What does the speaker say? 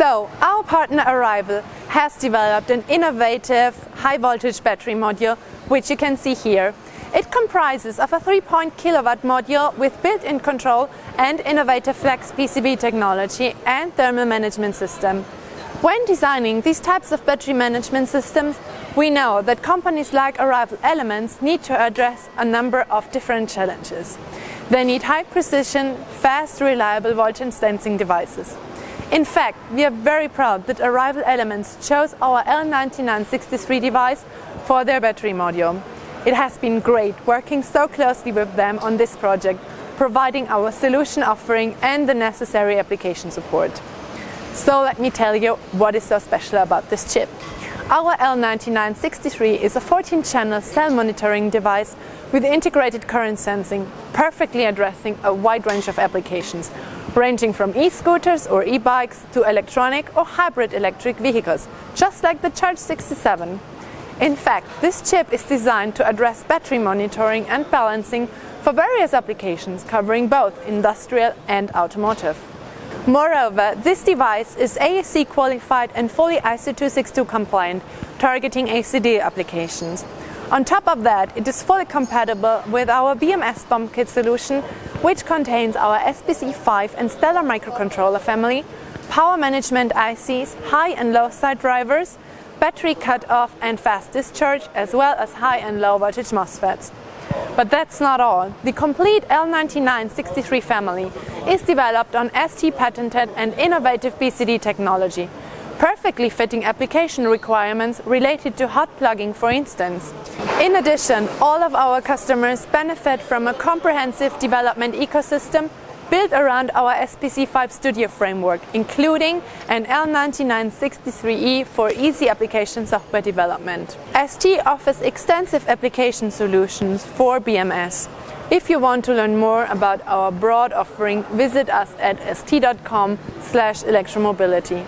So, our partner Arrival has developed an innovative high voltage battery module, which you can see here. It comprises of a 3.0 kilowatt module with built-in control and innovative flex PCB technology and thermal management system. When designing these types of battery management systems, we know that companies like Arrival Elements need to address a number of different challenges. They need high precision, fast, reliable voltage sensing devices. In fact, we are very proud that Arrival Elements chose our L9963 device for their battery module. It has been great working so closely with them on this project, providing our solution offering and the necessary application support. So let me tell you what is so special about this chip. Our L9963 is a 14-channel cell monitoring device with integrated current sensing, perfectly addressing a wide range of applications, ranging from e-scooters or e-bikes to electronic or hybrid electric vehicles, just like the Charge 67. In fact, this chip is designed to address battery monitoring and balancing for various applications covering both industrial and automotive. Moreover, this device is AEC qualified and fully ISO 26262 compliant, targeting ASIL-D applications. On top of that, it is fully compatible with our BMS bomb kit solution, which contains our SPC5 and Stellar microcontroller family, power management ICs, high and low side drivers, battery cut-off and fast discharge, as well as high and low voltage MOSFETs. But that's not all. The complete L9963 family is developed on ST patented and innovative BCD technology, perfectly fitting application requirements related to hot plugging for instance. In addition, all of our customers benefit from a comprehensive development ecosystem built around our SPC5 Studio framework, including an L9963E for easy application software development. ST offers extensive application solutions for BMS. If you want to learn more about our broad offering, visit us at st.com slash electromobility.